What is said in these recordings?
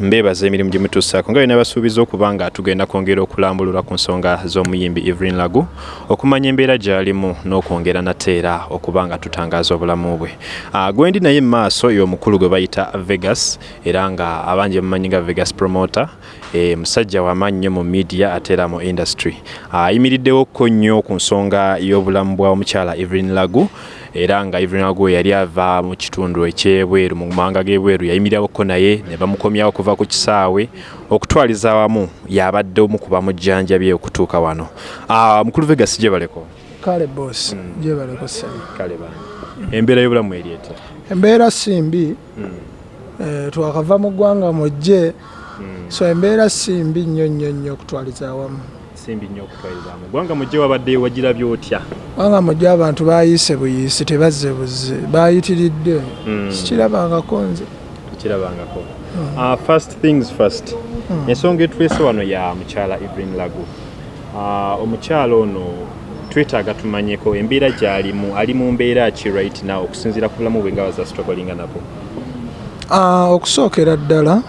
mbeebaza emirimu gye mutuusaako. Nga bina basuubiza okuba nga tugenda kwongera okulambulula ku nsonga z'omuyimbi evelyn lagu okumanya embeera gy'alimu n'okwongera nate era okuba nga tutangaaza obulamu bwe. Uh, gwendi naye mu maaso y'omukulu gwe bayita vegas era nga abangi bamumanyi nga vegas promoter musajja wamaanyi nnyo mu media ate era mu industry ayimiriddewo uh, nnyo ku nsonga y'obulamu bwa omukyala evelyn lagu era nga Evelyn Ago yali ava mu kitundu ekyebweru mu mawanga g'ebweru yayimirirako naye ne bamukomyawo okuva ku kisaawe okutwaliza awamu yabadde omu ku bamujjanjabye okutuuka wano mukulu vegas gye baleko kale bosi mm. gye baleko sami kale bani embeera y'obulamu eri etya embeera si mbi mm. eh, twakava mu ggwanga mujje. So embeera si mbi nnyo nnyo nnyo okutwaliza awamu. Simbi nnyo okutwalizamu gwanga mujje wabadde wagirabye otya? Gwanga mujje abantu bayiise buyiisi tebazze buzze bayitiridde. Mm. sikirabangako nze. Kirabangako uh, first things first. Ensonga etulese wano ya mukyala evelyn lagu. Uh, omukyala ono twetaaga tumanyeko embeera gy'alimu ali mu mbeera ki right now okusinziira ku bulamu bwe nga bazasitogolinga nabo Ah, okusookera ddala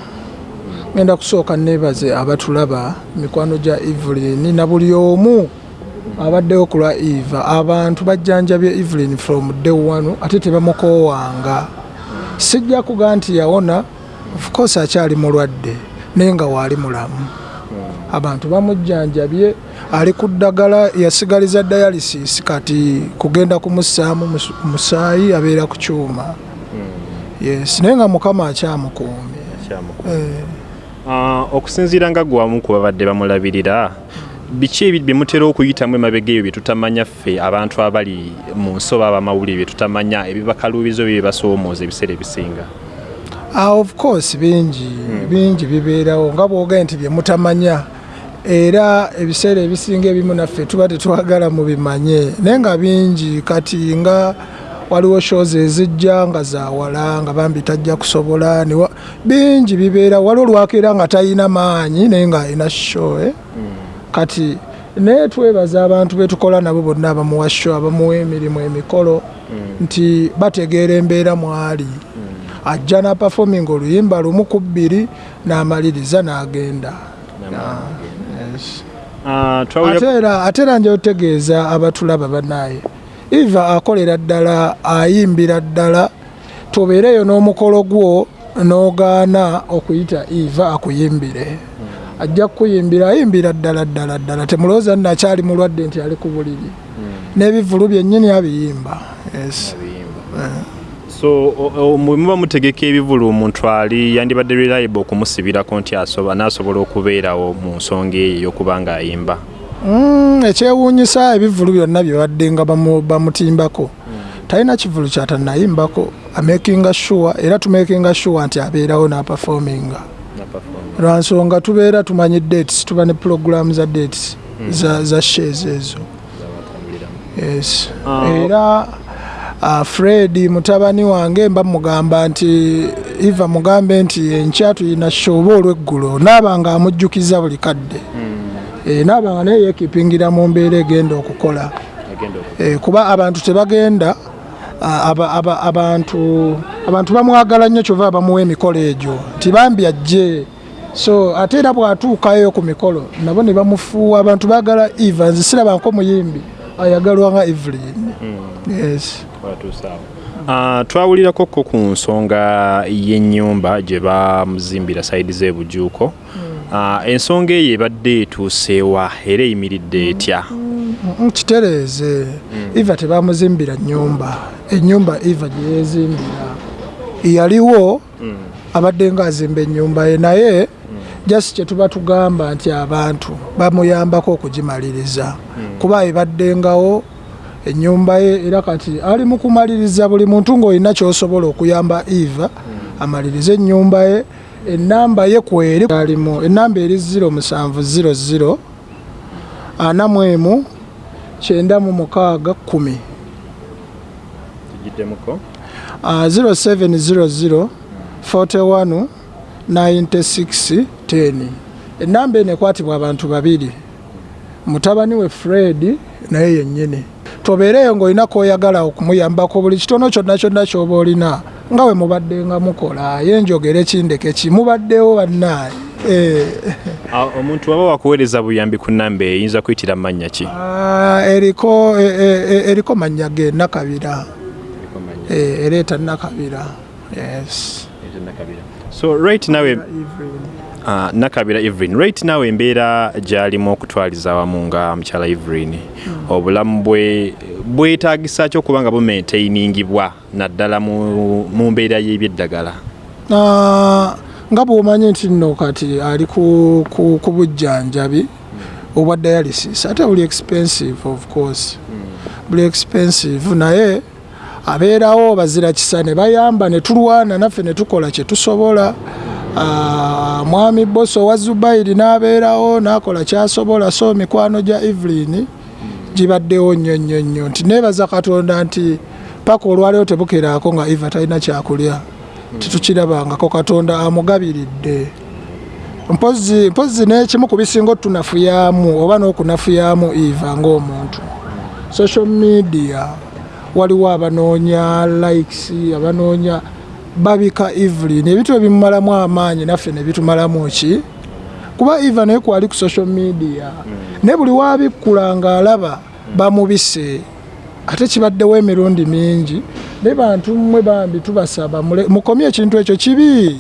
ngenda kusooka neebaze abatulaba mikwano gya evelyn na buli omu abaddewo ku lwa eva. Abantu bajjanjabye evelyn from day one ate tebamukoowanga. Sijja kuga nti yawona of course akyali mulwadde naye nga waali mulamu. Abantu bamujjanjabye ali ku ddagala yasigaliza dialysis kati kugenda kumussaamu mus- musaayi abeera ku kyuma. Yes naye nga mukama akyamukuumye. Kyamu Eh, okusinziira nga gwamu ku babadde bamulabirira biki ebi bye mutera okuyitamu emabega ebyo bye tutamanya ffe? Abantu abali mu nsoba abamawulire bye tutamanya ebibakaluubizo bye bibasoomooza ebiseera ebisinga. Ah, of course bingi bingi bibeerawo nga bwogaye nti bye mutamanya. Era ebiseera ebisinga ebimu naffe tuba tetwagala mubimanye. Naye nga bingi kati nga waliwo shows ezijja nga zawala nga bambi tajja kusobola niwa- bingi bibeera. Waliwo lwakeera nga talina maanyi naye nga alina show eh? kati naye twebaza abantu betukola nabo bonna abamuwa show abamuwa emirimu emikolo nti bategeera embeera mwali. Ajja na performing oluyimba lumu ku bbiri n'amaliriza n'agenda. Uh, twawulira ate era ate era nja otegeeza abatulaba bannaye eva akolera ddala ayimbira ddala tobeereyo n'omukolo gwo n'ogaana okuyita eva akuyimbire. Ajja kukuyimbira ayimbira ddala ddala ddala. Temulowooza nno akyali mulwadde nti ali ku buliri. N'ebivulu byennyini abiyimba. Yes. so muba mutegeka ebivulu omuntu ali yandibadde reliable okumusibirako nti asoba n'asobola okubeerawo mu nsonga eyo ey'okuba nga ayimba Mm, ekyewuunyisa ebivulu byonna bye badde nga bamu- bamutimbako. Talina kivulu kyatanayimbako amakinga sure era tumakinga sure nti abeerawo n'aperforminga lwansonga tubeera tumanyi dates tuba ne program za dates za, za shares ezo. Yes. Ah. era uh, fred mutabani wange mba mugamba nti eva mugambe nti enkya tulina shoba olweggulo naaba nga amujjukiza buli kadde. E, naaba nga naye yekipingira mu mbeera egenda okukola. E, kuba abantu tebagenda a- aba, aba, abantu abantu bamwagala nnyo kyova bamuwa emikolo egyo nti bambi ajje. So ate era bwatuukayo ku mikolo nabo ne bamufuuwa abantu baagala eva nze sirabanko muyimbi ayagalwa nga evelyn. Yes. watuusaawo Uh, twawulirako ko ku nsonga y'ennyumba gye bamuzimbira sayidi z'ebujuuko. Uh, ensonga eyo ebadde etuuseewa era eyimiridde etya? Mm, kitereeze. Eva tebamuzimbira nyumba enyumba eva gye yezimbira yaliwo abadde nga azimba ennyumba ye naye jasi kyetuba tugamba nti abantu bamuyambako okugimaliriza. Kuba ebaddengawo ennyumba ye era kati ali mu kumaliriza buli muntu ng'olina kyosobola okuyamba eva amalirize ennyumba ye. Enamba ye kweri alimu enamba eri 0700 ana mu emu kyenda mu mukaaga kumi tugiddemuko Ah, 0700 41 96 10 enamba eno ekwatibwa abantu babiri mutabani we fred naye yennyini. Tobeereyo ng'olina koyagala okumuyambako buli kitono kyonna kyonna kyoba olina nga we mubadde nga mukola ye njogere kindeke ki mubaddewo bannaayi Eh, Ah, omuntu waba wakuweereza buyambi ku namba eyinza kuyitira mannya ki? Ah, eriko eh, eh, eh, eriko mannya ge nakabira Eh, ereeta nakabira yes so right Evelyn. uh, nakabira evelyn. Right nawe embeera gyalimu okutwaliza awamu nga mukyala evelyn. Obulamu bwe bwetaagisa ki okuba nga bumaintainingibwa naddala mu, mbeera y'ebyeddagala? Ah, nga bw'omanyi nti nno kati ali ku, ku, ku bujjanjabi obwa dialysis ate buli expensive of course. Buli expensive naye abeerawo bazira kisa ne bayamba ne tulwana naffe ne tukola kye tusobola. Ah, mwami boso wa zubairi n'abeerawo n'akola kyasobola so mikwano gya evelyn gibaddewo nnyo nnyo nnyo. Nti neebaza katonda nti paka olwaliwo tebukeraako nga eva talina kyakulya tetukirabangako katonda amugabiridde mpozi mpozi n'ekimu ku bisinga otunafuyamu oba n'okunafuyamu eva ng'omuntu. Social media waliwo abanoonya likes abanoonya babika evelyn. Ebintu ebimumalamu amaanyi naffe ne bitumalamu ki? Kuba eva naye kwali ku social media ne buli wabikkula ng'alaba bamubise ate kibaddewo emirundi mingi ne bantu mmwe bambi tubasaba mukomye ekintu ekyo kibi.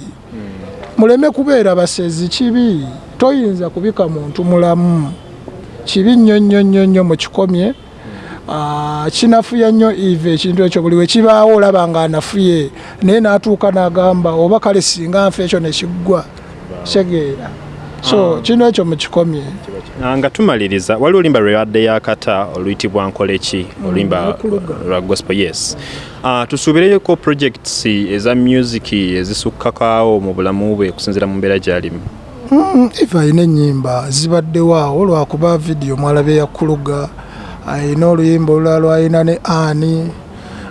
Muleme kubeera basezi kibi toyinza kubika muntu mulamu. Kibi nnyo nnyo nnyo nnyo mukikomye kinafuya nnyo eve ekintu ekyo buli wekibaawo olaba nga anafuye naye n'atuuka n'agamba oba kale singa nfa ekyo nekiggwa kitegeera so kintu ekyo mukikomye Ah, nga tumaliriza waliwo olimba lwe yadde yakata oluyitibwa nkoleki oluyimba okuluga. lwa gospel yes. Uh, tusuubireko projects eza music ezisukkakaawo mu bulamu bwe okusinziira mu mbeera gy'alimu. Mm, eva alina ennyimba zibaddewo awo lwakuba vidiyo mwalaba eyakuluga alina oluyimba olulala lwalina ne ani.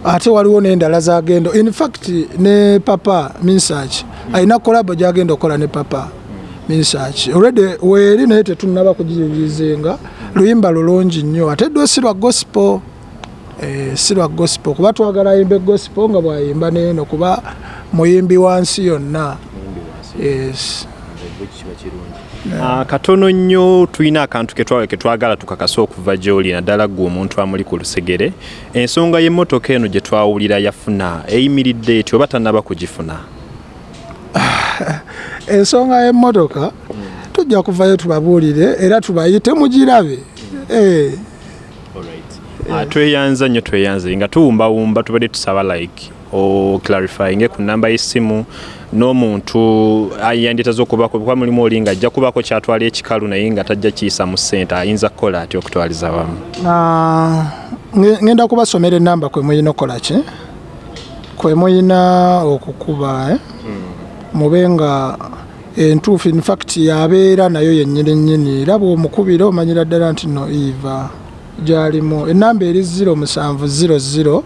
Ate waliwo n'endala zagenda in fact ne papa minsach alina kolabo gyagenda okukola ne papa minsach. Olwedde weeri naye tetunaba kugiyirizenga luyimba lulungi nnyo. Ate ddwe si lwa gospel Eh, si lwa gospel. Kuba twagala ayimbe gospel nga bwayimba neeno kuba muyimbi wa nsi yonna yes. Uh, katono nnyo tulina akantu ketwa- ketwagala tukakasa okuva gy'oli naddala gwe omuntu amuli ku lusegere. Ensonga y'emmotoka eno gye twawulira yafuna eyimiridde eti oba tannaba kugifuna? Ensonga y'emmotoka tujja kuvayo tubabuulire era tubayite mugirabe. Eh, Ah, tweyanza nnyo tweyanze nga tuwumbawumba tubadde tusaba like oclarifyinge ku namba y'essimu n'omuntu yanditaza okubako kuba mulimu oli nga ajja kubako kyatwala ekikalu naye nga tajja kiyisa mu ssente ayinza kukola ati okutwaliza wamu ngenda kubasomera enamba kwe muyina okukola ki? Kwe muyina okukuba eh? mube nga entuufu infact yabeera nayo yennyini nnyini. Era bw'omukubira omanyira ddala nti no eva gyalimu. Enamba eri 0700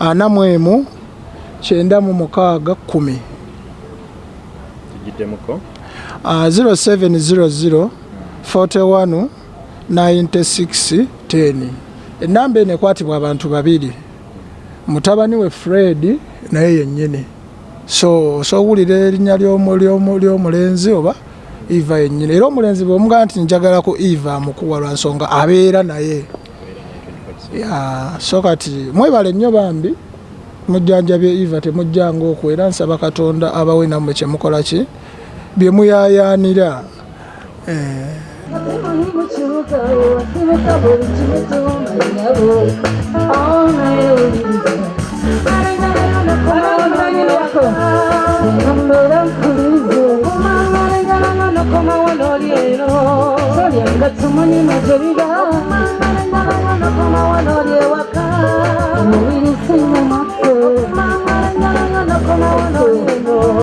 ana mu emu kyenda mu mukaaga kumi. Tugiddemuko Uh, 0700 41 96 10 enamba eno ekwatibwa abantu babiri. Mutabani we fred naye yennyini. So sowulira erinnya ly'omu- ly'omu- ly'omulenzi oba eva yennyini? Era omulenzi bweomugaa nti njagala ku eva amukuwa lwa nsonga abeera naye. Ya, so kati mwebale nnyo bambi mujjanjabye eva temujjanga okwo era nsaba katonda abawe nammwe kyemukola ki? Bye muyaayaanira Tumunyima eh. tebira, omwana nga wano koma wano lyewaka, omubiri